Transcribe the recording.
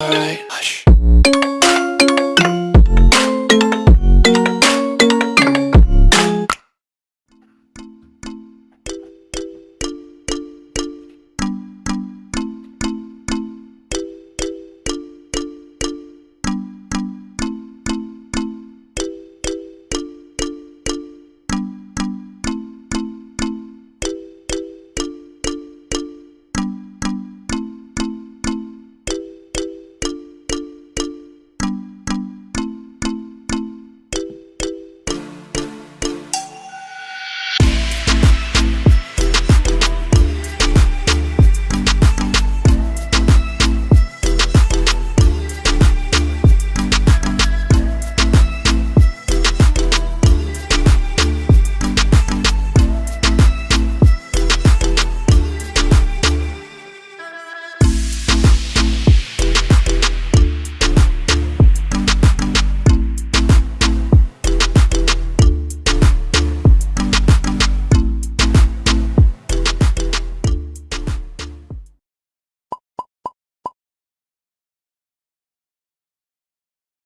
Alright, hush.